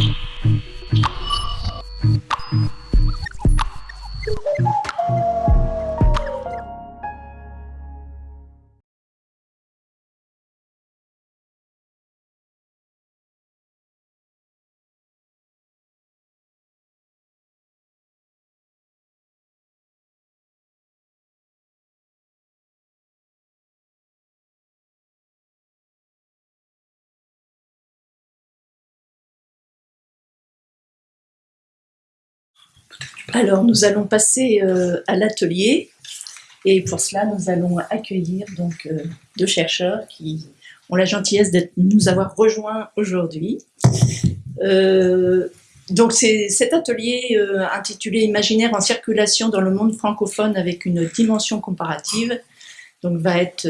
Mm-hmm. Alors, nous allons passer euh, à l'atelier. Et pour cela, nous allons accueillir donc euh, deux chercheurs qui ont la gentillesse de nous avoir rejoints aujourd'hui. Euh, donc, cet atelier intitulé Imaginaire en circulation dans le monde francophone avec une dimension comparative donc, va être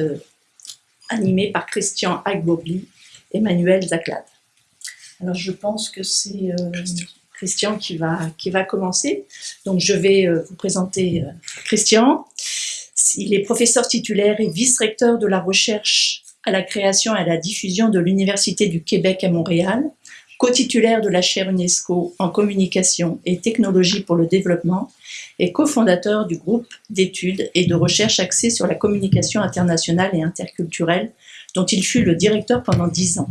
animé par Christian Agbobli et Manuel Zaclad. Alors, je pense que c'est Christian qui va, qui va commencer. Donc je vais euh, vous présenter euh, Christian. Il est professeur titulaire et vice-recteur de la recherche à la création et à la diffusion de l'Université du Québec à Montréal, co-titulaire de la chaire UNESCO en communication et technologie pour le développement et cofondateur du groupe d'études et de recherche axé sur la communication internationale et interculturelle dont il fut le directeur pendant dix ans.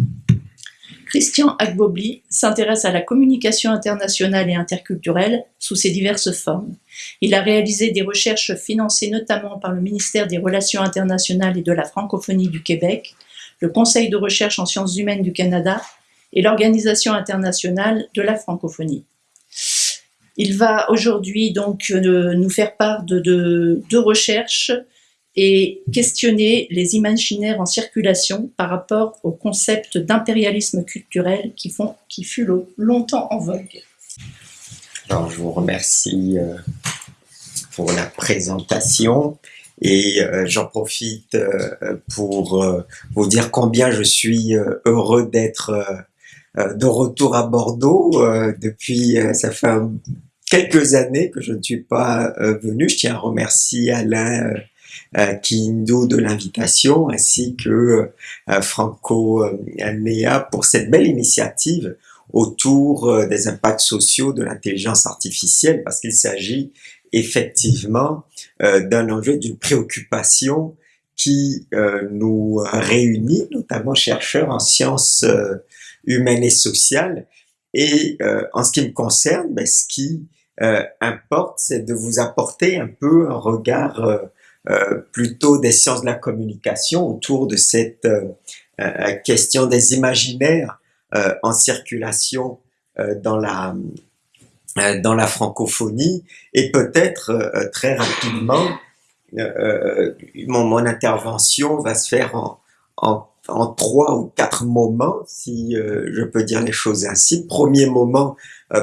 Christian Agbobli s'intéresse à la communication internationale et interculturelle sous ses diverses formes. Il a réalisé des recherches financées notamment par le ministère des Relations internationales et de la francophonie du Québec, le Conseil de recherche en sciences humaines du Canada et l'Organisation internationale de la francophonie. Il va aujourd'hui donc euh, nous faire part de deux recherches et questionner les imaginaires en circulation par rapport au concept d'impérialisme culturel qui, font, qui fut longtemps en vogue. Alors, je vous remercie euh, pour la présentation et euh, j'en profite euh, pour vous dire combien je suis heureux d'être de retour à Bordeaux. depuis, ça fait quelques années que je ne suis pas venu. Je tiens à remercier Alain Kindo de l'invitation, ainsi que euh, Franco Almea pour cette belle initiative autour euh, des impacts sociaux de l'intelligence artificielle, parce qu'il s'agit effectivement d'un enjeu, d'une préoccupation qui nous réunit, notamment chercheurs en sciences humaines et sociales. Et en ce qui me concerne, ben, ce qui importe, c'est de vous apporter un peu un regard euh, plutôt des sciences de la communication autour de cette euh, euh, question des imaginaires en circulation dans la dans la francophonie et peut-être très rapidement mon, mon, intervention va se faire en, en, en, trois ou quatre moments, si je peux dire les choses ainsi. Premier moment,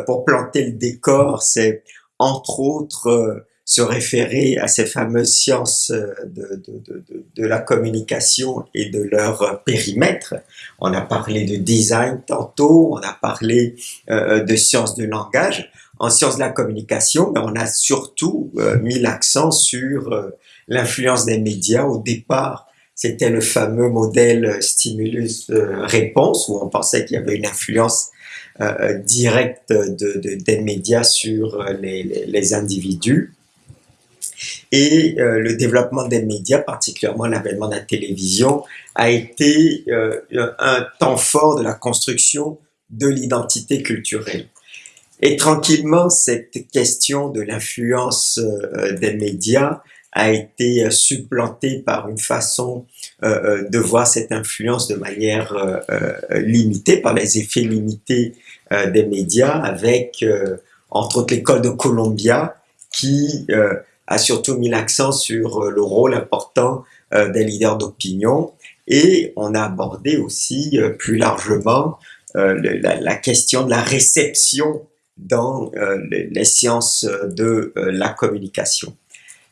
pour planter le décor, c'est entre autres se référer à ces fameuses sciences euh, de, de, de, de, la communication et de leur périmètre. On a parlé de design tantôt, on a parlé euh, de sciences de langage. En sciences de la communication, mais on a surtout euh, mis l'accent sur euh, l'influence des médias. Au départ, c'était le fameux modèle stimulus-réponse où on pensait qu'il y avait une influence directe de, de, des médias sur les, les, les individus. Et euh, le développement des médias, particulièrement l'avènement de la télévision, a été euh, un temps fort de la construction de l'identité culturelle. Et tranquillement, cette question de l'influence euh, des médias a été supplantée par une façon de voir cette influence de manière limitée, par les effets limités des médias, avec entre autres l'école de Columbia, qui a surtout mis l'accent sur euh, le rôle important euh, des leaders d'opinion et on a abordé aussi euh, plus largement la, question de la réception dans les sciences de la communication.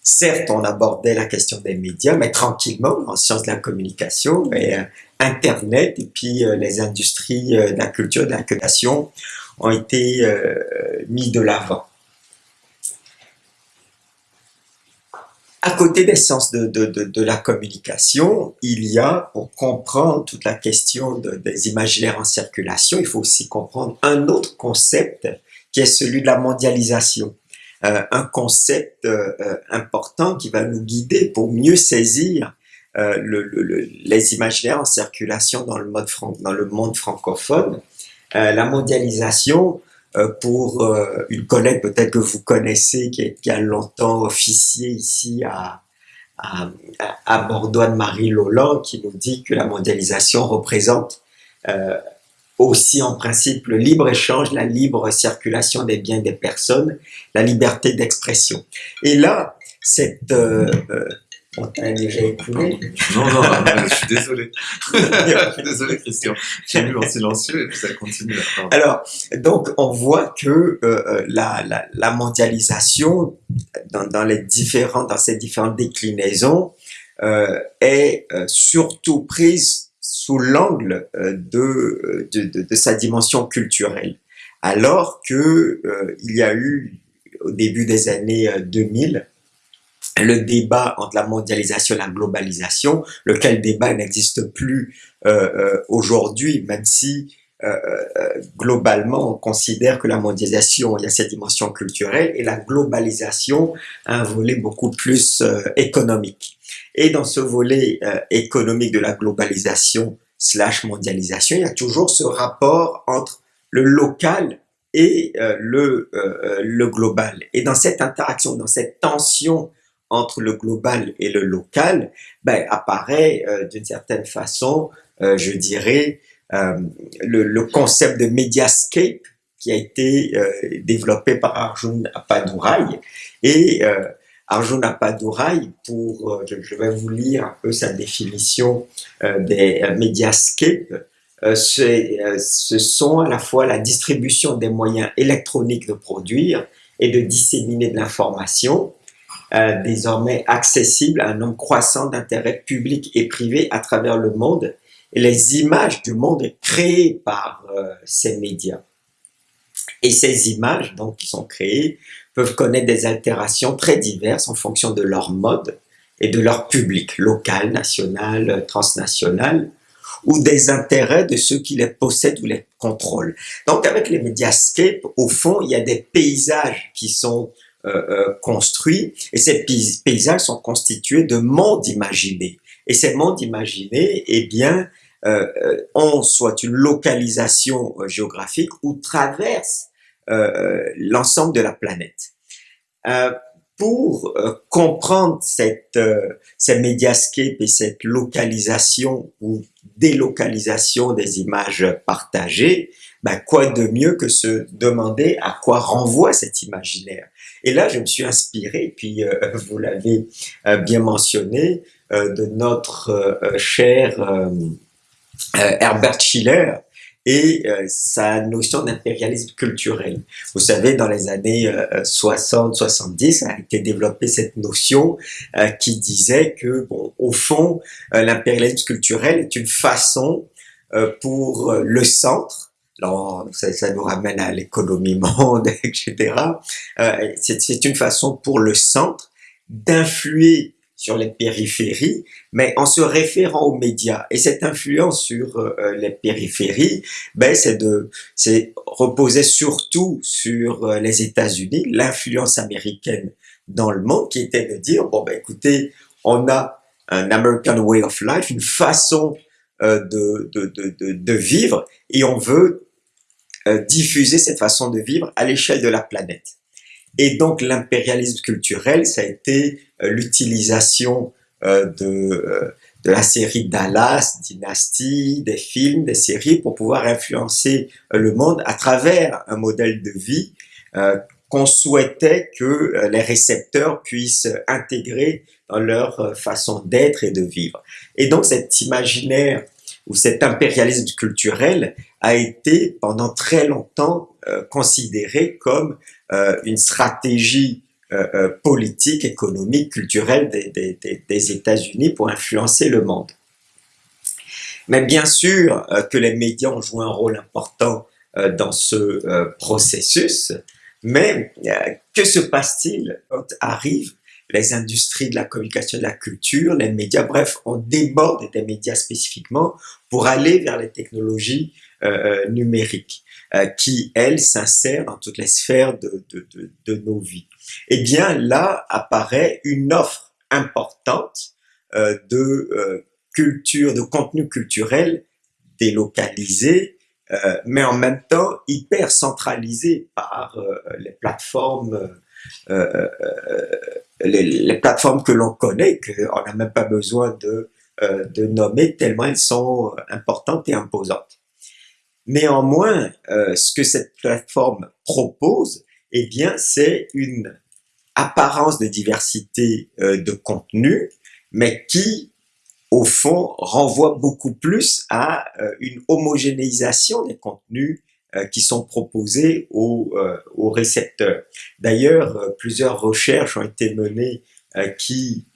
Certes, on abordait la question des médias, mais tranquillement, en sciences de la communication, et, Internet et puis les industries de la culture de la création ont été mis de l'avant. À côté des sciences de, de, de, de, la communication, il y a, pour comprendre toute la question des imaginaires en circulation, il faut aussi comprendre un autre concept qui est celui de la mondialisation. Euh, un concept euh, euh, important qui va nous guider pour mieux saisir euh, le, le, les imaginaires en circulation dans le, mode dans le monde francophone. Euh, la mondialisation, pour euh, une collègue peut-être que vous connaissez, qui, est, qui, a longtemps officié ici à, à, à Bordeaux, Anne-Marie Loland, qui nous dit que la mondialisation représente euh, aussi en principe le libre-échange, la libre circulation des biens des personnes, la liberté d'expression. Et là, cette, euh, on t'a déjà écoulé Non, non, je suis désolé. je suis désolé, Christian. J'ai mis en silencieux et puis ça continue. Alors, donc, on voit que euh, la, la, la, mondialisation, dans, dans, les différents, dans ces différentes déclinaisons, euh, est euh, surtout prise sous l'angle euh, de, de, de, de, sa dimension culturelle. Alors que euh, il y a eu, au début des années 2000, le débat entre la mondialisation et la globalisation, lequel débat n'existe plus euh, euh, aujourd'hui, même si euh, euh, globalement on considère que la mondialisation, il y a cette dimension culturelle, et la globalisation a un volet beaucoup plus euh, économique. Et dans ce volet euh, économique de la globalisation slash mondialisation, il y a toujours ce rapport entre le local et le, le global. Et dans cette interaction, dans cette tension entre le global et le local, ben, apparaît euh, d'une certaine façon, euh, je dirais, euh, le, concept de mediascape qui a été développé par Arjun Appadurai. Et Arjun Appadurai, pour, je, vais vous lire un peu sa définition des mediascapes, ce sont à la fois la distribution des moyens électroniques de produire et de disséminer de l'information, euh, désormais accessible à un nombre croissant d'intérêts publics et privés à travers le monde et les images du monde créées par euh, ces médias. Et ces images, donc, qui sont créées, peuvent connaître des altérations très diverses en fonction de leur mode et de leur public, local, national, transnational, ou des intérêts de ceux qui les possèdent ou les contrôlent. Donc, avec les médiascapes, au fond, il y a des paysages qui sont euh, euh, construits et ces paysages sont constitués de mondes imaginés. Et ces mondes imaginés, eh bien, euh, euh ont soit une localisation géographique ou traversent l'ensemble de la planète. pour comprendre cette, ces médiascapes et cette localisation ou délocalisation des images partagées, ben quoi de mieux que se demander à quoi renvoie cet imaginaire? Et là, je me suis inspiré, puis euh, vous l'avez euh, bien mentionné, euh, de notre euh, cher euh, Herbert Schiller et sa notion d'impérialisme culturel. Vous savez, dans les années 60-70, a été développée cette notion qui disait que, bon, au fond, l'impérialisme culturel est une façon pour le centre alors, ça, ça, nous ramène à l'économie monde, etc. Euh, c'est une façon pour le centre d'influer sur les périphéries, mais en se référant aux médias. Et cette influence sur euh, les périphéries, ben, c'est de, c'est reposer surtout sur euh, les États-Unis, l'influence américaine dans le monde, qui était de dire bon ben écoutez, on a un American way of life, une façon euh, de, de, de, de, vivre et on veut euh, diffuser cette façon de vivre à l'échelle de la planète. Et donc l'impérialisme culturel, ça a été euh, l'utilisation euh, de, de la série Dallas, Dynasty, des films, des séries pour pouvoir influencer le monde à travers un modèle de vie qu'on souhaitait que les récepteurs puissent intégrer dans leur façon d'être et de vivre. Et donc cet imaginaire ou cet impérialisme culturel a été pendant très longtemps euh, considéré comme euh, une stratégie euh, politique, économique, culturelle des, des, États-Unis pour influencer le monde. Mais bien sûr que les médias ont joué un rôle important dans ce processus, mais que se passe-t-il? Quand arrive les industries de la communication de la culture, les médias, bref, on déborde des médias spécifiquement pour aller vers les technologies euh, numériques qui, elles, s'insèrent dans toutes les sphères de, nos vies. Eh bien, là apparaît une offre importante de culture, de contenu culturel délocalisé, euh, mais en même temps hyper centralisé par euh, les plateformes, euh, les, les, plateformes que l'on connaît, qu'on n'a même pas besoin de, de nommer tellement elles sont importantes et imposantes. Néanmoins, ce que cette plateforme propose, eh bien, c'est une apparence de diversité de contenu, mais qui au fond, renvoie beaucoup plus à euh, une homogénéisation des contenus euh, qui sont proposés aux, euh, aux récepteurs. D'ailleurs, plusieurs recherches ont été menées qui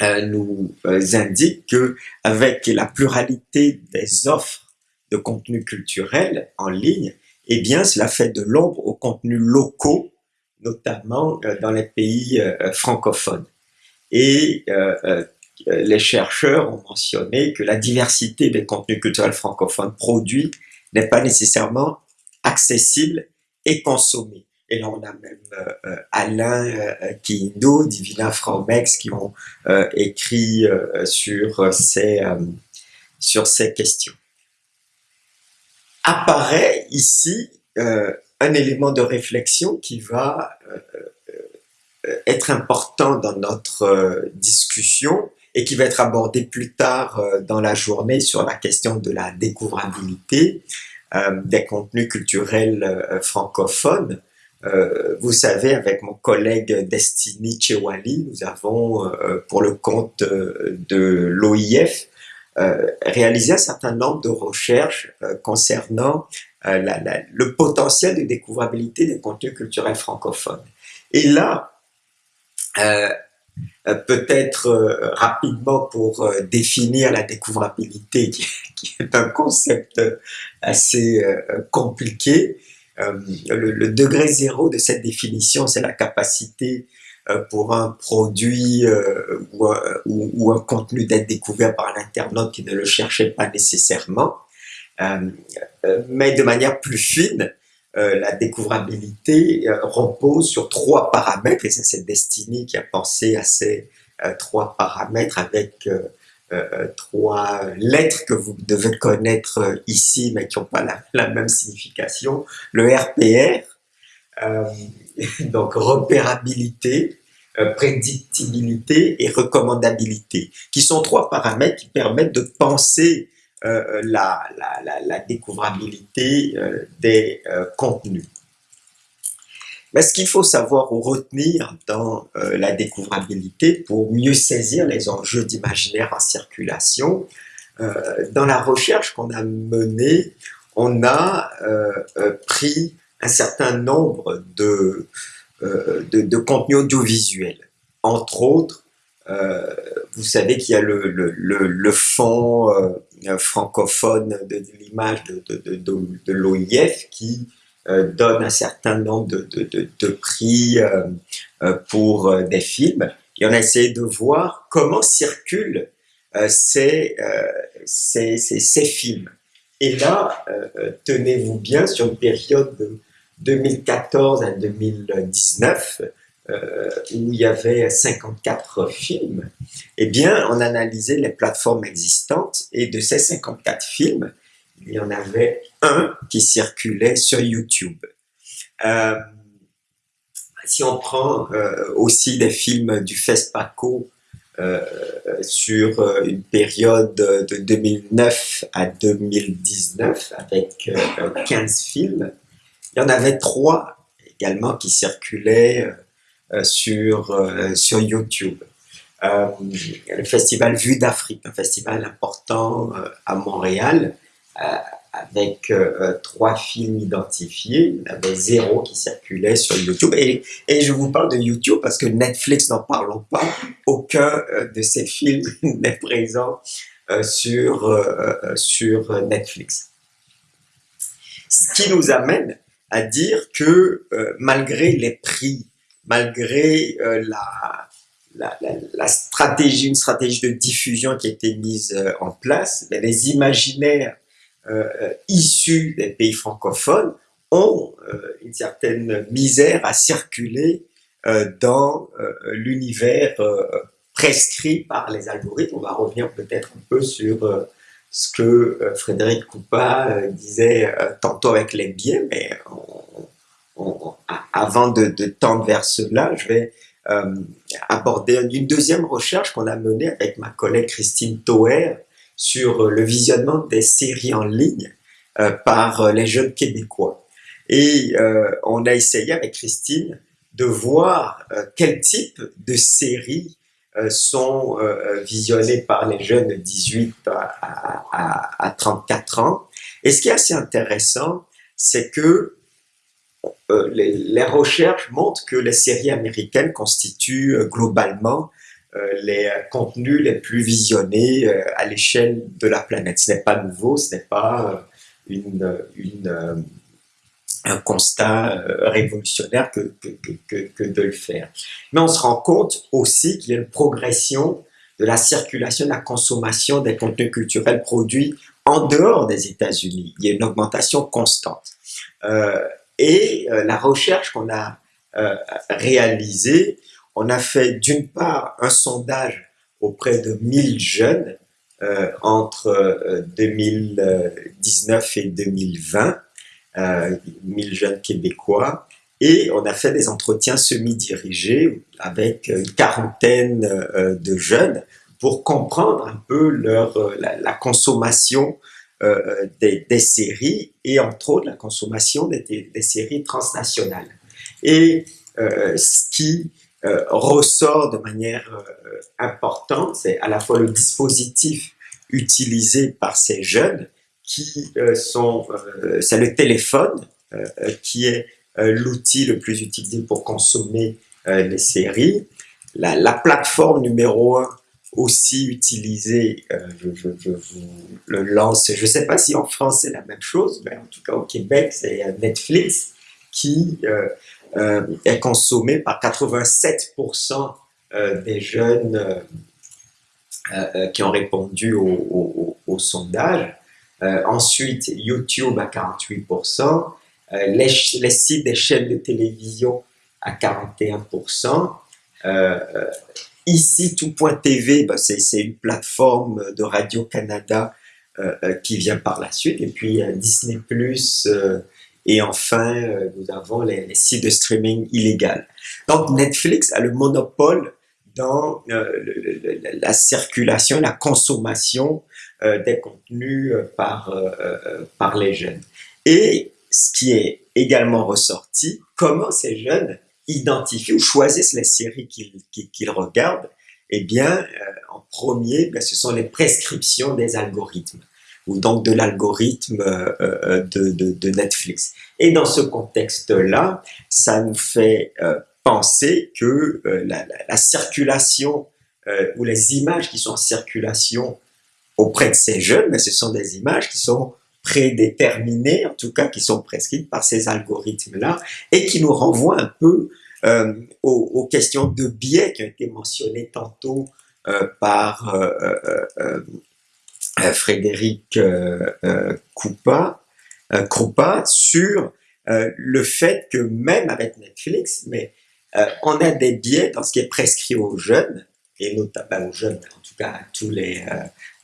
nous indiquent que avec la pluralité des offres de contenus culturels en ligne, eh bien, cela fait de l'ombre aux contenus locaux, notamment dans les pays francophones. Et euh, les chercheurs ont mentionné que la diversité des contenus culturels francophones produits n'est pas nécessairement accessible et consommée. Et là, on a même euh, euh Alain euh, Kindo, Divina Fromex qui ont euh, écrit sur, ces, sur ces questions. Apparaît ici un élément de réflexion qui va être important dans notre discussion et qui va être abordé plus tard euh, dans la journée sur la question de la découvrabilité euh, des contenus culturels euh, francophones. vous savez, avec mon collègue Destiny Chewali, nous avons, pour le compte de l'OIF, réalisé un certain nombre de recherches concernant le potentiel de découvrabilité des contenus culturels francophones. Et là, peut-être euh, rapidement pour euh, définir la découvrabilité, qui, est un concept assez compliqué. Le, degré zéro de cette définition, c'est la capacité pour un produit ou, ou, un contenu d'être découvert par l'internaute qui ne le cherchait pas nécessairement. mais de manière plus fine, euh, la découvrabilité euh, repose sur trois paramètres, et c'est destinée qui a pensé à ces euh, trois paramètres avec trois lettres que vous devez connaître ici, mais qui n'ont pas la, même signification. Le RPR, donc repérabilité, prédictibilité et recommandabilité, qui sont trois paramètres qui permettent de penser euh, la, la, découvrabilité euh, des euh, contenus. Mais ce qu'il faut savoir ou retenir dans la découvrabilité pour mieux saisir les enjeux d'imaginaire en circulation, dans la recherche qu'on a menée, on a pris un certain nombre de contenus audiovisuels, entre autres euh, vous savez qu'il y a le, le, le, fond euh, francophone de, l'image de, de, l'OIF qui euh, donne un certain nombre de, prix pour des films. Et on a essayé de voir comment circulent ces, ces, ces, films. Et là, tenez-vous bien, sur une période de 2014 à 2019, euh, où il y avait 54 films, eh bien, on analysait les plateformes existantes et de ces 54 films, il y en avait un qui circulait sur YouTube. Euh, si on prend euh, aussi des films du FESPACO sur une période de 2009 à 2019 avec 15 films, il y en avait trois également qui circulaient sur, euh, sur YouTube. Euh, le festival Vue d'Afrique, un festival important à Montréal, avec trois films identifiés. Il y en avait zéro qui circulait sur YouTube. Et, et je vous parle de YouTube parce que Netflix, n'en parlons pas, aucun de ces films n'est présent sur, sur Netflix. Ce qui nous amène à dire que malgré les prix malgré la, la, stratégie, une stratégie de diffusion qui a été mise en place, les imaginaires issus des pays francophones ont une certaine misère à circuler dans l'univers prescrit par les algorithmes. On va revenir peut-être un peu sur ce que euh, Frédéric Coupa euh, disait euh, tantôt avec les biais, mais avant de, tendre vers cela, je vais aborder une deuxième recherche qu'on a menée avec ma collègue Christine Toer sur le visionnement des séries en ligne par les jeunes Québécois. Et on a essayé avec Christine de voir quel type de séries euh, sont euh, euh, visionnés par les jeunes de 18 à, 34 ans. Et ce qui est assez intéressant, c'est que les, recherches montrent que les séries américaines constituent globalement les contenus les plus visionnés à l'échelle de la planète. Ce n'est pas nouveau, ce n'est pas une, une un constat euh, révolutionnaire que, que, que, de le faire. Mais on se rend compte aussi qu'il y a une progression de la circulation, de la consommation des contenus culturels produits en dehors des États-Unis. Il y a une augmentation constante. Euh, et euh, la recherche qu'on a euh, réalisée, on a fait d'une part un sondage auprès de 1000 jeunes euh, entre 2019 et 2020 euh, 1000 jeunes québécois. Et on a fait des entretiens semi-dirigés avec une quarantaine de jeunes pour comprendre un peu leur, la, consommation euh, des, séries et entre autres la consommation des, séries transnationales. Et euh, ce qui euh, ressort de manière importante, c'est à la fois le dispositif utilisé par ces jeunes qui sont, c'est le téléphone qui est l'outil le plus utilisé pour consommer les séries. La, plateforme numéro un aussi utilisée, je, je, je, vous le lance, je ne sais pas si en France c'est la même chose, mais en tout cas au Québec c'est Netflix qui euh, est consommé par 87% des jeunes euh, qui ont répondu au, sondage. Euh, ensuite, YouTube à 48%, euh, les, les, sites des chaînes de télévision à 41%. Euh, ici, tout.tv, bah, c'est une plateforme de Radio-Canada qui vient par la suite. Et puis Disney+, et enfin, nous avons les, sites de streaming illégal. Donc Netflix a le monopole dans la circulation, la consommation euh, des contenus euh, par, euh, par les jeunes. Et ce qui est également ressorti, comment ces jeunes identifient ou choisissent les séries qu'ils regardent, eh bien, en premier, ben, ce sont les prescriptions des algorithmes ou donc de l'algorithme de, de, de, Netflix. Et dans ce contexte-là, ça nous fait penser que la, la, la, circulation ou les images qui sont en circulation auprès de ces jeunes, mais ce sont des images qui sont prédéterminées, en tout cas qui sont prescrites par ces algorithmes-là, et qui nous renvoient un peu euh, aux, questions de biais qui ont été mentionnées tantôt euh, par euh, Frédéric Krupa sur le fait que même avec Netflix, mais on a des biais dans ce qui est prescrit aux jeunes, et notamment aux jeunes, en tout cas à tous les,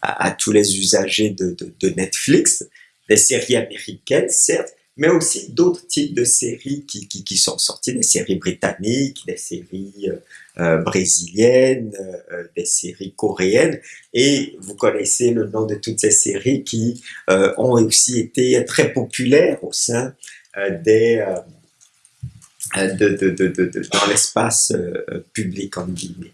à, tous les usagers de, Netflix, des séries américaines, certes, mais aussi d'autres types de séries qui, qui, sont sorties, des séries britanniques, des séries euh, euh brésiliennes, euh, des séries coréennes, et vous connaissez le nom de toutes ces séries qui ont aussi été très populaires au sein des de, de, de, dans l'espace public en guillemets.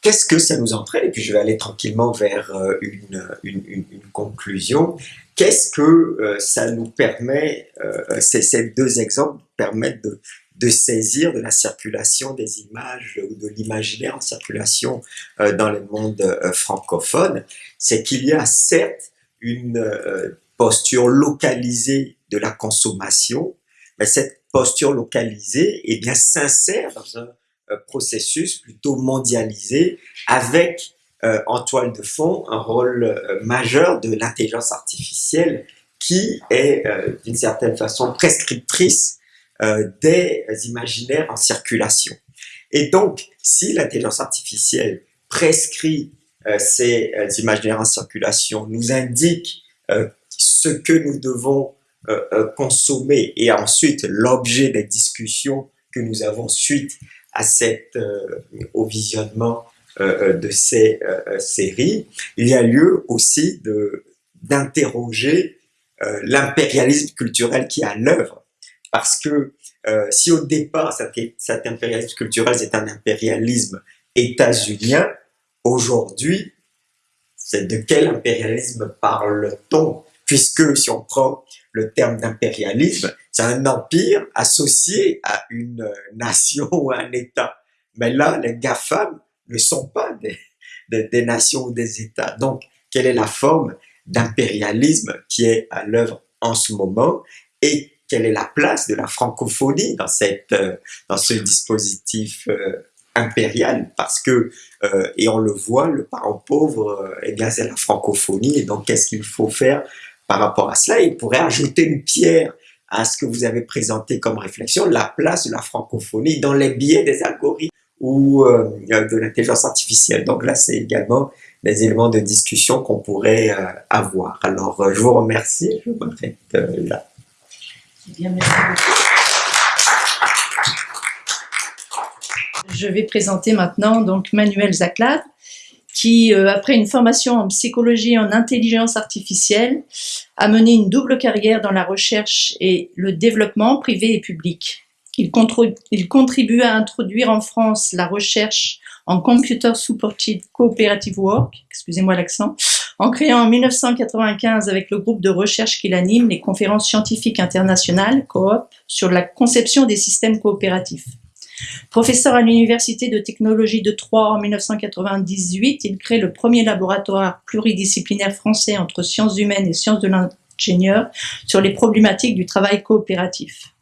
Qu'est-ce que ça nous entraîne? Et puis je vais aller tranquillement vers une, une conclusion. Qu'est-ce que euh, ça nous permet, euh, ces, deux exemples permettent de, de, saisir de la circulation des images ou de l'imaginaire en circulation euh, dans le monde euh, francophone, c'est qu'il y a certes une euh, posture localisée de la consommation, mais cette posture localisée est bien sincère dans un processus plutôt mondialisé avec en toile de fond un rôle majeur de l'intelligence artificielle qui est d'une certaine façon prescriptrice des imaginaires en circulation. Et donc, si l'intelligence artificielle prescrit euh, ces euh, imaginaires en circulation, nous indique euh, ce que nous devons consommer et ensuite l'objet des discussions que nous avons suite à cette, au visionnement de ces séries, il y a lieu aussi d'interroger l'impérialisme culturel qui est à l'œuvre. Parce que si au départ cet, cet impérialisme culturel c'est un impérialisme états-unien, Aujourd'hui, c'est de quel impérialisme parle-t-on? Puisque si on prend le terme d'impérialisme, c'est un empire associé à une nation ou à un État. Mais là, les GAFAM ne sont pas des, des, nations ou des États. Donc, quelle est la forme d'impérialisme qui est à l'œuvre en ce moment et quelle est la place de la francophonie dans, cette, euh, dans ce dispositif euh, impérial? Parce que euh, et on le voit le parent pauvre eh c'est la francophonie et donc qu'est-ce qu'il faut faire par rapport à cela? Il pourrait ajouter une pierre à ce que vous avez présenté comme réflexion la place de la francophonie dans les biais des algorithmes ou euh, de l'intelligence artificielle donc là c'est également des éléments de discussion qu'on pourrait avoir alors je vous remercie je vous là beaucoup. Je vais présenter maintenant donc Manuel Zaclade, qui, euh, après une formation en psychologie et en intelligence artificielle, a mené une double carrière dans la recherche et le développement privé et public. Il, contribue à introduire en France la recherche en Computer Supported Cooperative Work, excusez-moi l'accent, en créant en 1995 avec le groupe de recherche qu'il anime les conférences scientifiques internationales, COOP, sur la conception des systèmes coopératifs. Professeur à l'Université de technologie de Troyes en 1998, il crée le premier laboratoire pluridisciplinaire français entre sciences humaines et sciences de l'ingénieur sur les problématiques du travail coopératif.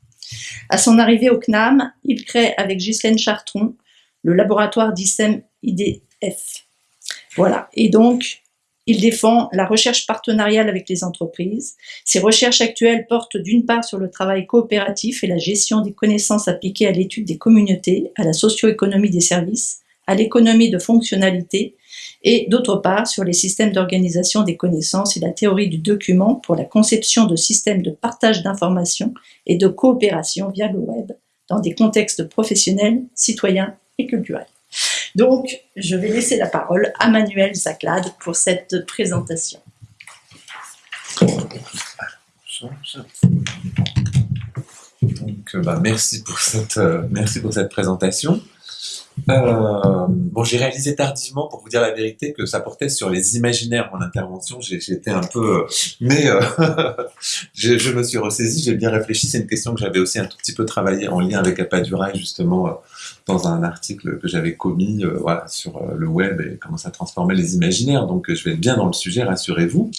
À son arrivée au CNAM, il crée avec Ghislaine Chartron le laboratoire d'ISEM IDF. Voilà. Et donc, il défend la recherche partenariale avec les entreprises. Ses recherches actuelles portent d'une part sur le travail coopératif et la gestion des connaissances appliquées à l'étude des communautés, à la socio-économie des services, à l'économie de fonctionnalité, et d'autre part sur les systèmes d'organisation des connaissances et la théorie du document pour la conception de systèmes de partage d'informations et de coopération via le web dans des contextes professionnels, citoyens et culturels. Donc, je vais laisser la parole à Manuel Zaclade pour cette présentation. Donc, euh, bah, merci, pour cette, euh, merci pour cette présentation. Euh, bon, j'ai réalisé tardivement, pour vous dire la vérité, que ça portait sur les imaginaires mon intervention. J'étais un peu, mais je, je, me suis ressaisi, j'ai bien réfléchi. C'est une question que j'avais aussi un tout petit peu travaillé en lien avec Apaduraï, justement, dans un article que j'avais commis euh, voilà, sur euh, le web et comment ça transformait les imaginaires. Donc je vais être bien dans le sujet, rassurez-vous.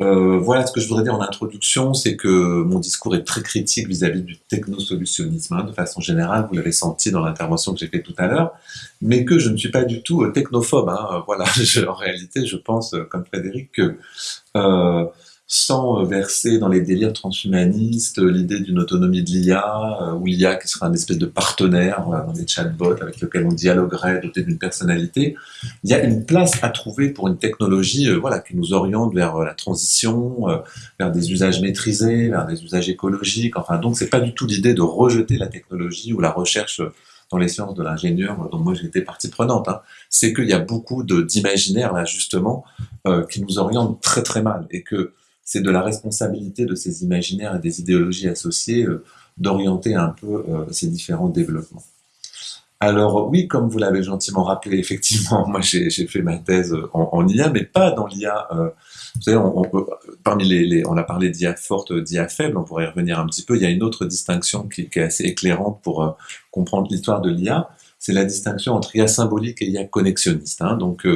Euh, voilà ce que je voudrais dire en introduction, c'est que mon discours est très critique vis-à-vis du technosolutionnisme, hein, de façon générale, vous l'avez senti dans l'intervention que j'ai faite tout à l'heure, mais que je ne suis pas du tout technophobe. Hein, voilà, en réalité, je pense, comme Frédéric, que sans verser dans les délires transhumanistes, l'idée d'une autonomie de l'IA, euh, ou l'IA qui sera un espèce de partenaire dans des chatbots avec lequel on dialoguerait, doté d'une personnalité. Il y a une place à trouver pour une technologie euh, voilà, qui nous oriente vers euh, la transition, vers des usages maîtrisés, vers des usages écologiques. Enfin, donc c'est pas du tout l'idée de rejeter la technologie ou la recherche dans les sciences de l'ingénieur, dont moi j'étais partie prenante, hein. c'est qu'il y a beaucoup d'imaginaires là justement qui nous orientent très très mal et que c'est de la responsabilité de ces imaginaires et des idéologies associées euh, d'orienter un peu euh, ces différents développements. Alors oui, comme vous l'avez gentiment rappelé, effectivement, moi j'ai fait ma thèse en, IA, mais pas dans l'IA. Euh, vous savez, on, parmi les, on a parlé d'IA forte, d'IA faible, on pourrait y revenir un petit peu. Il y a une autre distinction qui, est assez éclairante pour comprendre l'histoire de l'IA, c'est la distinction entre IA symbolique et IA connexionniste. Hein. Donc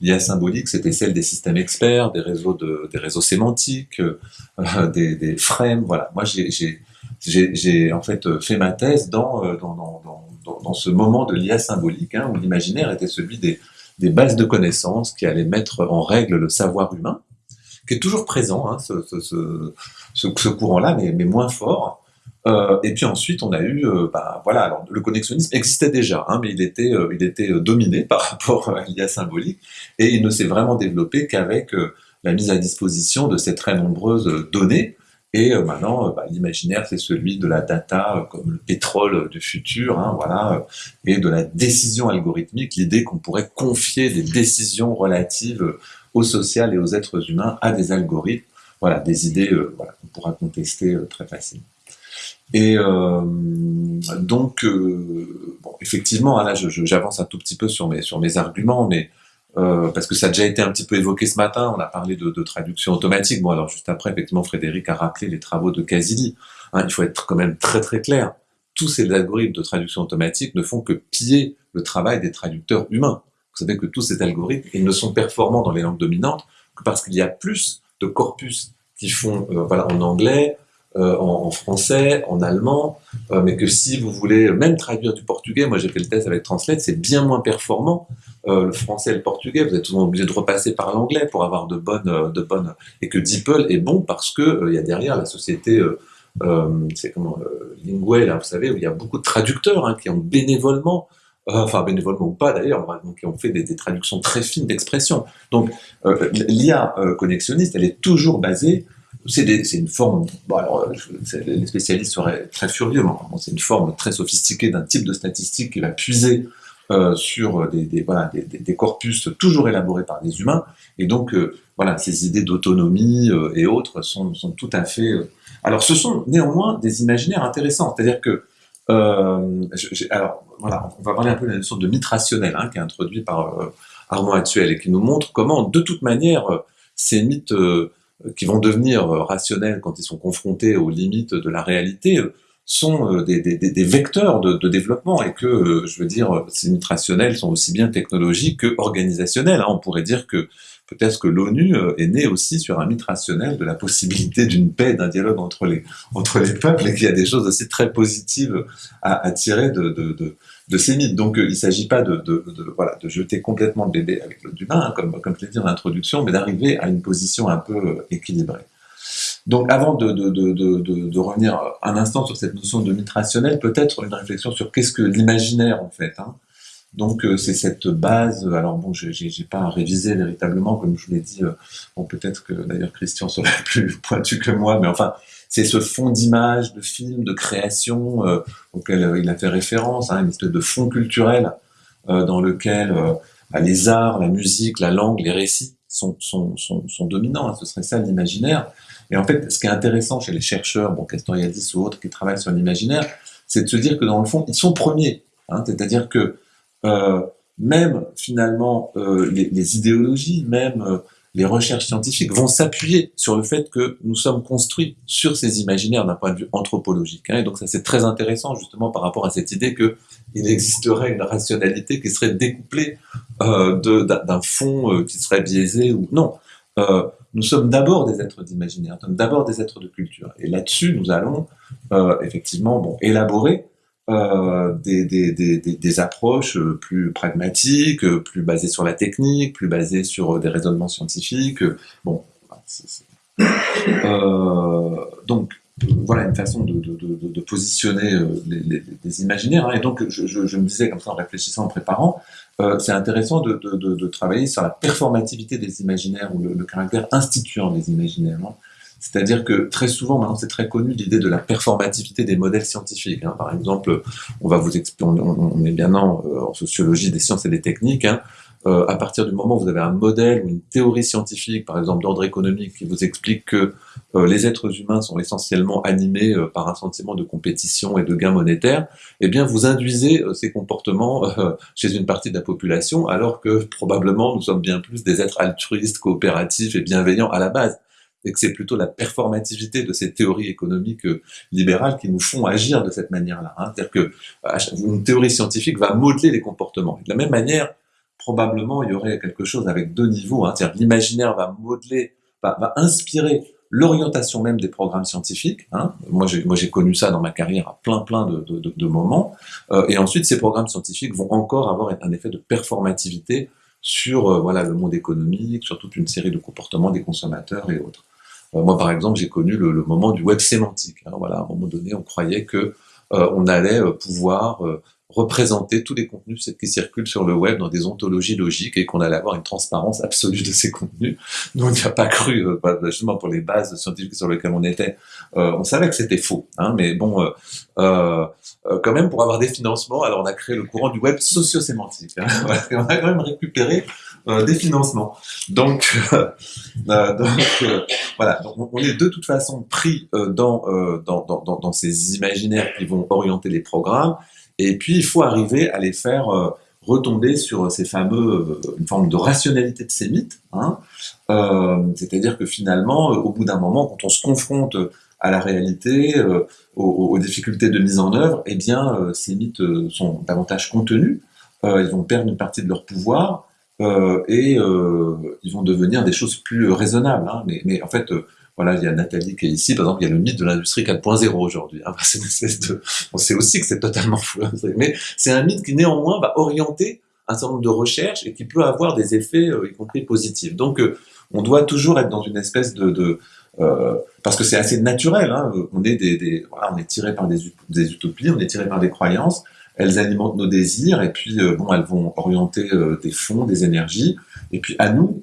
L'IA symbolique, c'était celle des systèmes experts, des réseaux, de, des réseaux sémantiques, euh, des, des, frames. Voilà. Moi, j'ai en fait fait ma thèse dans, dans, dans, dans, dans ce moment de l'IA symbolique, hein, où l'imaginaire était celui des, des bases de connaissances qui allaient mettre en règle le savoir humain, qui est toujours présent, hein, ce, ce, ce, ce courant-là, mais, mais, moins fort. Euh, et puis ensuite, on a eu, euh, bah, voilà, alors le connexionnisme existait déjà, hein, mais il était, euh, il était dominé par rapport à l'IA symbolique, et il ne s'est vraiment développé qu'avec la mise à disposition de ces très nombreuses données. Et maintenant, bah, l'imaginaire, c'est celui de la data comme le pétrole du futur, hein, voilà, et de la décision algorithmique, l'idée qu'on pourrait confier des décisions relatives au social et aux êtres humains à des algorithmes. Voilà, des idées qu'on pourra contester très facilement. Et euh, donc, euh, bon, effectivement, hein, là, j'avance un tout petit peu sur mes, sur mes arguments, mais euh, parce que ça a déjà été un petit peu évoqué ce matin, on a parlé de, de, traduction automatique. Bon, alors juste après, effectivement, Frédéric a rappelé les travaux de Casilli. Hein, il faut être quand même très très clair. Tous ces algorithmes de traduction automatique ne font que piller le travail des traducteurs humains. Vous savez que tous ces algorithmes, ils ne sont performants dans les langues dominantes que parce qu'il y a plus de corpus qui font, euh, voilà, en anglais, euh, en, français, en allemand, euh, mais que si vous voulez même traduire du portugais, moi j'ai fait le test avec Translate, c'est bien moins performant. Euh, le français et le portugais, vous êtes souvent obligé de repasser par l'anglais pour avoir de bonnes, de bonnes, et que DeepL est bon parce que il y a derrière la société, c'est comment, Linguay là, vous savez, où il y a beaucoup de traducteurs hein, qui ont bénévolement enfin bénévolement ou pas d'ailleurs, qui ont fait des, traductions très fines d'expression. Donc l'IA connexionniste, elle est toujours basée c'est une forme, bon alors, les spécialistes seraient très furieux, mais c'est une forme très sophistiquée d'un type de statistique qui va puiser euh, sur des, corpus toujours élaborés par des humains, et donc euh, voilà, ces idées d'autonomie euh, et autres sont, tout à fait... Euh, alors ce sont néanmoins des imaginaires intéressants, c'est-à-dire que... alors voilà, on va parler un peu de la notion de mythe rationnel, hein, qui est introduit par Armand Actuel, et qui nous montre comment, de toute manière, ces mythes qui vont devenir euh, rationnels quand ils sont confrontés aux limites de la réalité, euh, sont euh, des, vecteurs de, développement et que, je veux dire, ces limites rationnelles sont aussi bien technologiques que organisationnelles. Hein. On pourrait dire que peut-être que l'ONU est née aussi sur un mythe rationnel de la possibilité d'une paix, d'un dialogue entre les, entre les peuples et qu'il y a des choses aussi très positives à, tirer de de ces mythes. Donc, euh, il ne s'agit pas de, de, de, voilà, de jeter complètement le bébé avec l'eau du bain, hein, comme, comme je l'ai dit en introduction, mais d'arriver à une position un peu euh, équilibrée. Donc, avant de, de, revenir un instant sur cette notion de mythe rationnel, peut-être une réflexion sur qu'est-ce que l'imaginaire, en fait. Hein. Donc, euh, c'est cette base, alors bon, je n'ai pas révisé véritablement, comme je vous l'ai dit, bon, peut-être que d'ailleurs Christian serait plus pointu que moi, mais enfin, c'est ce fond d'image, de film, de création euh, auquel euh, il a fait référence, hein, une espèce de fond culturel euh, dans lequel bah, les arts, la musique, la langue, les récits sont, dominants. Hein, ce serait ça l'imaginaire. Et en fait, ce qui est intéressant chez les chercheurs, bon, Castoriadis ou autres qui travaillent sur l'imaginaire, c'est de se dire que dans le fond, ils sont premiers. Hein, C'est-à-dire que euh, même finalement les, idéologies, même les recherches scientifiques vont s'appuyer sur le fait que nous sommes construits sur ces imaginaires d'un point de vue anthropologique. Hein. et donc ça c'est très intéressant justement par rapport à cette idée qu'il existerait une rationalité qui serait découplée euh, d'un fond euh, qui serait biaisé ou non. Euh, nous sommes d'abord des êtres d'imaginaire, nous sommes d'abord des êtres de culture. Et là-dessus, nous allons effectivement bon, élaborer euh, des, des, des, des, approches euh, plus pragmatiques, euh, plus basées sur la technique, plus basées sur des raisonnements scientifiques. Bon, Euh, donc voilà une façon de, de, de, de positionner les, les, les, imaginaires. Hein. Et donc je, je, je, me disais comme ça en réfléchissant, en préparant, euh, c'est intéressant de, travailler sur la performativité des imaginaires ou le, le caractère instituant des imaginaires. Hein. C'est-à-dire que très souvent, maintenant c'est très connu l'idée de la performativité des modèles scientifiques. Hein. Par exemple, on va vous expliquer, on, est bien en, euh, en, sociologie des sciences et des techniques, hein. euh, à partir du moment où vous avez un modèle ou une théorie scientifique, par exemple d'ordre économique, qui vous explique que euh, les êtres humains sont essentiellement animés par un sentiment de compétition et de gain monétaire, eh bien vous induisez ces comportements chez une partie de la population, alors que probablement nous sommes bien plus des êtres altruistes, coopératifs et bienveillants à la base et que c'est plutôt la performativité de ces théories économiques euh, libérales qui nous font agir de cette manière-là. Hein. C'est-à-dire que une théorie scientifique va modeler les comportements. de la même manière, probablement, il y aurait quelque chose avec deux niveaux. Hein. C'est-à-dire l'imaginaire va modeler, va, inspirer l'orientation même des programmes scientifiques. Hein. Moi, j'ai, connu ça dans ma carrière à plein, plein de, moments. Euh, et ensuite, ces programmes scientifiques vont encore avoir un effet de performativité sur euh, voilà le monde économique, sur toute une série de comportements des consommateurs et autres. Euh, moi, par exemple, j'ai connu le, moment du web sémantique. Hein. Voilà, à un moment donné, on croyait que on allait pouvoir représenter tous les contenus qui circulent sur le web dans des ontologies logiques et qu'on allait avoir une transparence absolue de ces contenus. Nous, on n'y a pas cru, euh, justement pour les bases scientifiques sur lesquelles on était. Euh, on savait que c'était faux, hein, mais bon, euh, euh, euh, quand même, pour avoir des financements, alors on a créé le courant du web socio-sémantique. Hein, on a quand même récupéré euh, des financements. Donc, donc voilà, donc on est de toute façon pris dans, dans, dans, dans ces imaginaires qui vont orienter les programmes et puis, il faut arriver à les faire euh, retomber sur ces fameux, euh, une forme de rationalité de ces mythes. Hein. Euh, C'est-à-dire que finalement, euh, au bout d'un moment, quand on se confronte à la réalité, euh, aux, aux, difficultés de mise en œuvre, eh bien, ces mythes sont davantage contenus. ils vont perdre une partie de leur pouvoir et ils vont devenir des choses plus raisonnables. Hein. Mais, mais, en fait, voilà, il y a Nathalie qui est ici, par exemple, il y a le mythe de l'industrie 4.0 aujourd'hui. Hein. On sait aussi que c'est totalement fou, hein, mais c'est un mythe qui néanmoins va orienter un certain nombre de recherches et qui peut avoir des effets, euh, y compris positifs. Donc, euh, on doit toujours être dans une espèce de, de euh, parce que c'est assez naturel. Hein, on est des, des voilà, on est tiré par des, des, utopies, on est tiré par des croyances. Elles alimentent nos désirs et puis euh, bon, elles vont orienter euh, des fonds, des énergies. Et puis à nous,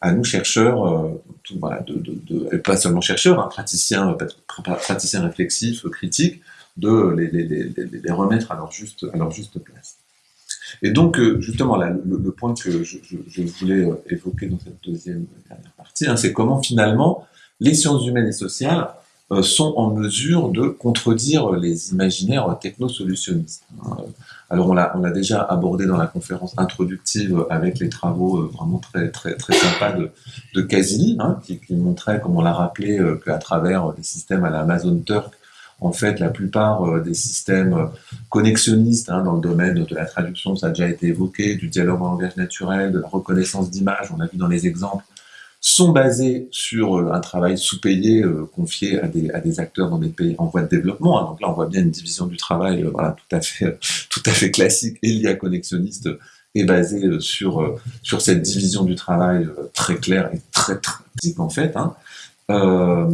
à nous chercheurs, tout, voilà, de, pas seulement chercheurs, hein, praticiens, praticiens réflexifs, critiques, de les, remettre à leur juste, à juste place. Et donc, euh, justement, là, le, point que je, voulais euh, évoquer dans cette deuxième dernière partie, hein, c'est comment finalement les sciences humaines et sociales euh, sont en mesure de contredire les imaginaires technosolutionnistes. Hein. Alors on l'a l'a déjà abordé dans la conférence introductive avec les travaux euh, vraiment très très très sympas de, de Casini, hein, qui, qui montrait, comme on l'a rappelé, euh, qu'à travers les systèmes à la Amazon Turk, en fait, la plupart euh, des systèmes connexionnistes hein, dans le domaine de la traduction, ça a déjà été évoqué, du dialogue en langage naturel, de la reconnaissance d'images, on a vu dans les exemples, sont basés sur euh, un travail sous-payé euh, confié à des, à des, acteurs dans des pays en voie de développement. Donc là, on voit bien une division du travail euh, voilà, tout, à fait, tout à fait classique et l'IA connexionniste est basée sur, sur cette division du travail très claire et très pratique en fait. Hein. Euh,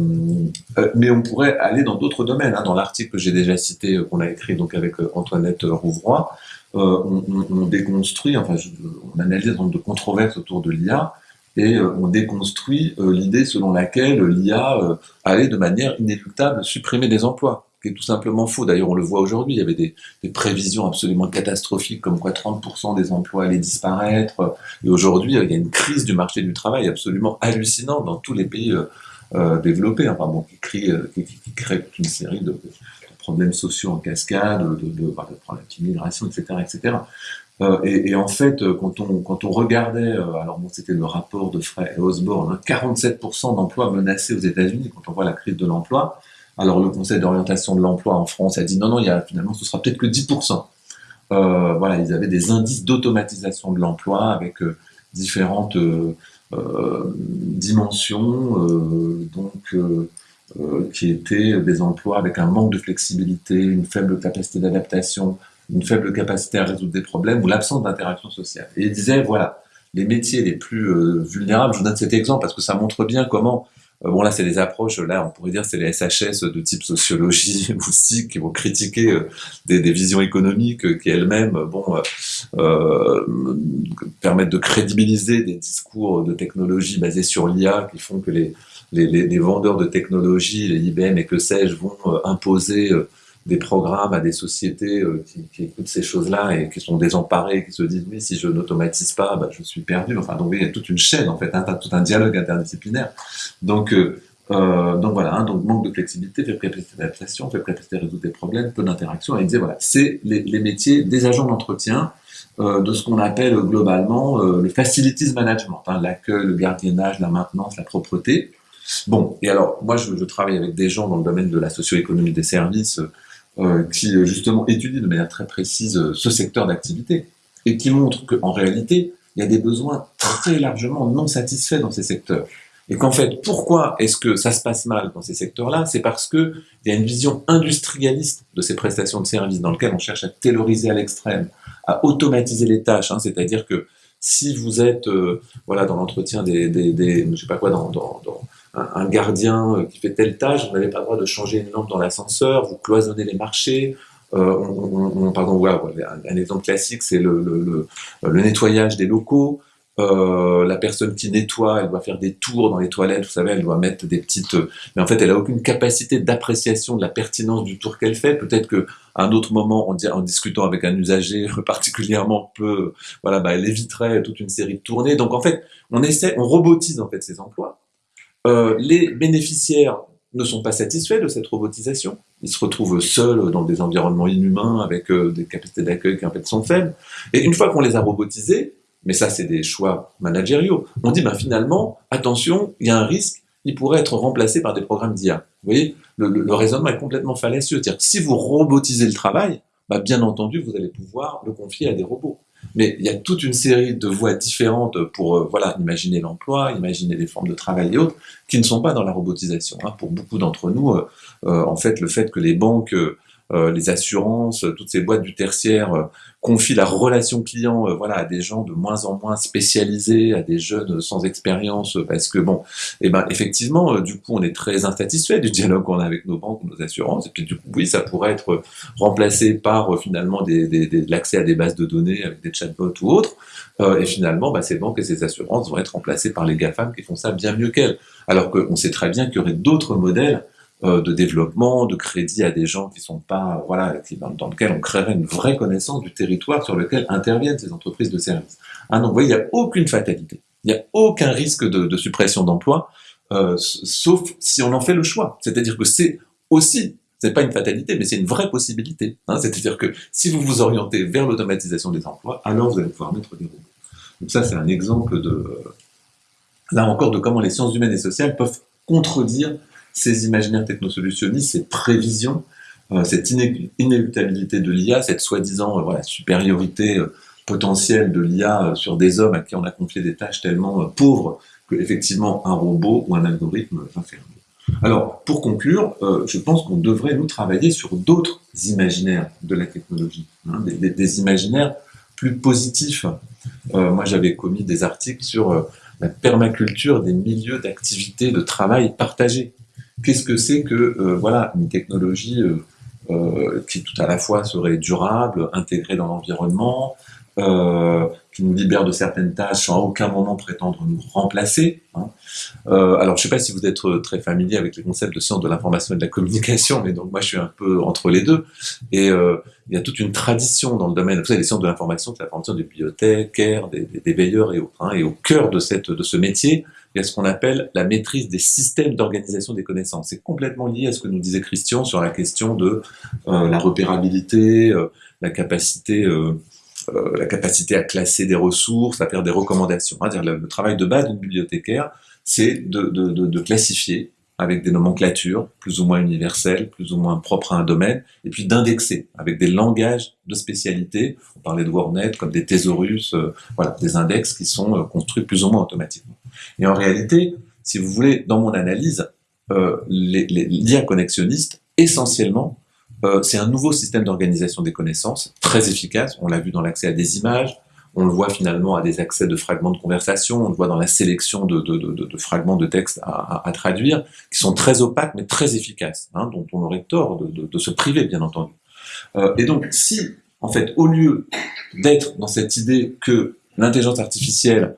mais on pourrait aller dans d'autres domaines. Hein. Dans l'article que j'ai déjà cité, qu'on a écrit donc avec Antoinette Rouvroy, euh, on, on, on, déconstruit, enfin, je, on analyse nombre de controverses autour de l'IA, et euh, on déconstruit euh, l'idée selon laquelle l'IA euh, allait de manière inéluctable supprimer des emplois, qui est tout simplement faux. D'ailleurs, on le voit aujourd'hui, il y avait des, des, prévisions absolument catastrophiques, comme quoi 30% des emplois allaient disparaître, et aujourd'hui, il y a une crise du marché du travail absolument hallucinante dans tous les pays euh, développés, enfin bon, qui, crée, qui, qui, crée une série de, problèmes sociaux en cascade, de, de, de, de problèmes d'immigration, etc., etc. Euh, et, en fait, euh, quand on, quand on regardait, euh, alors bon, c'était le rapport de Frey et Osborne, hein, 47% d'emplois menacés aux États-Unis quand on voit la crise de l'emploi. Alors le Conseil d'orientation de l'emploi en France a dit non, non, il y a, finalement, ce sera peut-être que 10%. Euh, voilà, ils avaient des indices d'automatisation de l'emploi avec différentes dimensions, donc qui étaient des emplois avec un manque de flexibilité, une faible capacité d'adaptation, une faible capacité à résoudre des problèmes ou l'absence d'interaction sociale. Et il disait, voilà, les métiers les plus euh, vulnérables, je vous donne cet exemple parce que ça montre bien comment, euh, bon là c'est des approches, là on pourrait dire c'est les SHS de type sociologie ou qui vont critiquer euh, des, des, visions économiques qui elles-mêmes, bon, permettent de crédibiliser des discours de technologie basés sur l'IA qui font que les, les, les, vendeurs de technologie, les IBM et que sais-je, vont imposer des programmes à des sociétés euh, qui, qui, écoutent ces choses-là et qui sont désemparées, qui se disent oui si je n'automatise pas, bah, je suis perdu. Enfin donc il y a toute une chaîne en fait, hein, tout un dialogue interdisciplinaire. Donc euh, euh, donc voilà, hein, donc manque de flexibilité, faible capacité d'adaptation, faible capacité à résoudre des problèmes, peu d'interaction. Et il disait voilà, c'est les, les, métiers des agents d'entretien euh, de ce qu'on appelle globalement euh, le facilities management, hein, l'accueil, le gardiennage, la maintenance, la propreté. Bon, et alors moi je, je, travaille avec des gens dans le domaine de la socio-économie des services euh, qui euh, justement étudie de manière très précise euh, ce secteur d'activité et qui montre qu'en réalité, il y a des besoins très largement non satisfaits dans ces secteurs. Et qu'en fait, pourquoi est-ce que ça se passe mal dans ces secteurs-là? C'est parce qu'il y a une vision industrialiste de ces prestations de services dans lequel on cherche à tailoriser à l'extrême, à automatiser les tâches. Hein. C'est-à-dire que si vous êtes euh, voilà, dans l'entretien des, des, des, je sais pas quoi, dans, dans, dans un, gardien euh, qui fait telle tâche, vous n'avez pas le droit de changer une lampe dans l'ascenseur, vous cloisonnez les marchés. Euh, on, on, pardon, voilà, un, exemple classique, c'est le, le, le, nettoyage des locaux. Euh, la personne qui nettoie, elle doit faire des tours dans les toilettes, vous savez, elle doit mettre des petites... Mais en fait, elle a aucune capacité d'appréciation de la pertinence du tour qu'elle fait. Peut-être que à un autre moment, en, en, discutant avec un usager particulièrement peu... Voilà, bah, elle éviterait toute une série de tournées. Donc en fait, on essaie, on robotise en fait ces emplois. Euh, les bénéficiaires ne sont pas satisfaits de cette robotisation. Ils se retrouvent seuls dans des environnements inhumains avec euh, des capacités d'accueil qui en fait sont faibles. Et une fois qu'on les a robotisés, mais ça c'est des choix managériaux, on dit ben, finalement, attention, il y a un risque, il pourrait être remplacé par des programmes d'IA. Vous voyez, le, le, raisonnement est complètement fallacieux. C'est-à-dire que si vous robotisez le travail, bah, bien entendu, vous allez pouvoir le confier à des robots. Mais il y a toute une série de voies différentes pour euh, voilà, imaginer l'emploi, imaginer les formes de travail et autres, qui ne sont pas dans la robotisation. Hein. Pour beaucoup d'entre nous, euh, euh, en fait, le fait que les banques les assurances, toutes ces boîtes du tertiaire euh, confient la relation client euh, voilà, à des gens de moins en moins spécialisés, à des jeunes sans expérience, parce que bon, et eh ben effectivement, du coup, on est très insatisfait du dialogue qu'on a avec nos banques, nos assurances, et puis du coup, oui, ça pourrait être remplacé par finalement des, des, des, l'accès à des bases de données avec des chatbots ou autres, et finalement, bah, ces banques et ces assurances vont être remplacées par les GAFAM qui font ça bien mieux qu'elles. Alors qu'on sait très bien qu'il y aurait d'autres modèles euh, de développement, de crédit à des gens qui sont pas, voilà, dans, dans, lequel on créerait une vraie connaissance du territoire sur lequel interviennent ces entreprises de services. Ah non, vous voyez, il n'y a aucune fatalité. Il n'y a aucun risque de, suppression d'emplois, euh, sauf si on en fait le choix. C'est-à-dire que c'est aussi, c'est pas une fatalité, mais c'est une vraie possibilité. Hein. C'est-à-dire que si vous vous orientez vers l'automatisation des emplois, alors vous allez pouvoir mettre des robots. Donc ça, c'est un exemple de, là encore, de comment les sciences humaines et sociales peuvent contredire ces imaginaires technosolutionnistes, ces prévisions, euh, cette inéluctabilité de l'IA, cette soi-disant euh, supériorité euh, potentielle de l'IA sur des hommes à qui on a confié des tâches tellement pauvres que effectivement un robot ou un algorithme va faire. Alors, pour conclure, je pense qu'on devrait nous travailler sur d'autres imaginaires de la technologie, hein, des, des, imaginaires plus positifs. moi, j'avais commis des articles sur la permaculture des milieux d'activité de travail partagés qu'est-ce que c'est que euh, voilà une technologie euh, euh, qui tout à la fois serait durable, intégrée dans l'environnement, qui nous libère de certaines tâches sans à aucun moment prétendre nous remplacer. Hein. alors, je ne sais pas si vous êtes très familier avec les concepts de sciences de l'information et de la communication, mais donc moi je suis un peu entre les deux. Et il y a toute une tradition dans le domaine, vous savez, les sciences de l'information, c'est la formation des bibliothécaires, des, des, veilleurs et autres. Hein. et au cœur de, cette, de ce métier, il y a ce qu'on appelle la maîtrise des systèmes d'organisation des connaissances. C'est complètement lié à ce que nous disait Christian sur la question de euh, la repérabilité, euh, la capacité euh, la capacité à classer des ressources, à faire des recommandations. Hein, -dire le, travail de base d'une bibliothécaire, c'est de, classifier avec des nomenclatures plus ou moins universelles, plus ou moins propres à un domaine, et puis d'indexer avec des langages de spécialité. On parlait de WordNet comme des thésaurus, voilà, des index qui sont construits plus ou moins automatiquement. Et en réalité, si vous voulez, dans mon analyse, euh, l'IA connexionniste, essentiellement, euh, c'est un nouveau système d'organisation des connaissances, très efficace, on l'a vu dans l'accès à des images, on le voit finalement à des accès de fragments de conversation, on le voit dans la sélection de, fragments de texte à, à, traduire, qui sont très opaques mais très efficaces, hein, dont on aurait tort de, se priver, bien entendu. Euh, et donc, si, en fait, au lieu d'être dans cette idée que l'intelligence artificielle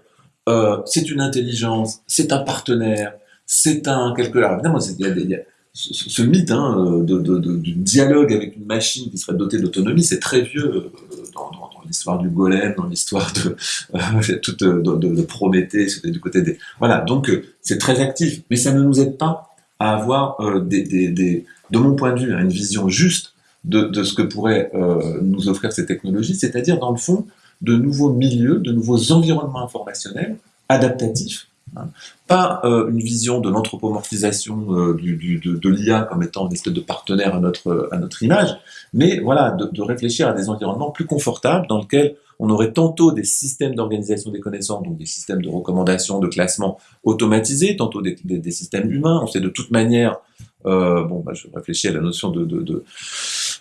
euh, c'est une intelligence, c'est un partenaire, c'est un quelque chose. Évidemment, il y a, ce, mythe hein, de, de, de, du dialogue avec une machine qui serait dotée d'autonomie, c'est très vieux euh, dans, dans, dans l'histoire du golem, dans l'histoire de, euh, de, Prométhée, c'était du côté des... Voilà, donc euh, c'est très actif, mais ça ne nous aide pas à avoir des, des, des, de mon point de vue, une vision juste de, de ce que pourraient nous offrir ces technologies, c'est-à-dire dans le fond de nouveaux milieux, de nouveaux environnements informationnels adaptatifs Hein. Pas euh, une vision de l'anthropomorphisation euh, du, de, l'IA comme étant une espèce de partenaire à notre, à notre image, mais voilà, de, réfléchir à des environnements plus confortables dans lesquels on aurait tantôt des systèmes d'organisation des connaissances, donc des systèmes de recommandation, de classement automatisés, tantôt des, des, systèmes humains. On sait de toute manière, euh, bon, bah, je réfléchis à la notion de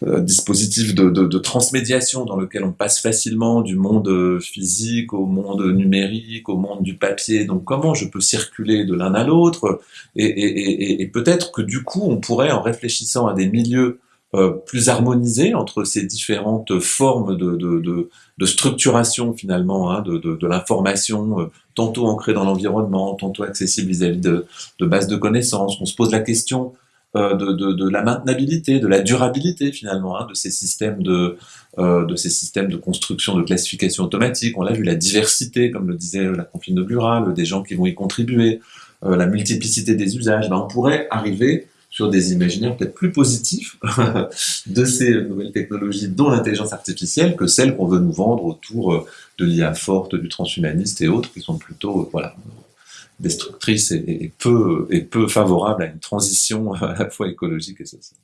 euh, dispositif de, transmédiation dans lequel on passe facilement du monde euh, physique au monde numérique, au monde du papier. Donc comment je peux circuler de l'un à l'autre? Et, peut-être que du coup, on pourrait, en réfléchissant à des milieux euh, plus harmonisés entre ces différentes formes de, structuration finalement hein, de, l'information, tantôt ancrée dans l'environnement, tantôt accessible vis-à-vis de, bases de connaissances. On se pose la question de, de, de, la maintenabilité, de la durabilité finalement hein, de ces systèmes de, euh, de ces systèmes de construction, de classification automatique. On l'a vu, la diversité, comme le disait la confine inaugurale, des gens qui vont y contribuer, euh, la multiplicité des usages. Ben, on pourrait arriver sur des imaginaires peut-être plus positifs de ces nouvelles technologies, dont l'intelligence artificielle, que celles qu'on veut nous vendre autour de l'IA forte, du transhumaniste et autres, qui sont plutôt voilà, destructrice et, peu, et peu favorable à une transition à la fois écologique et sociale.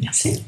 Merci.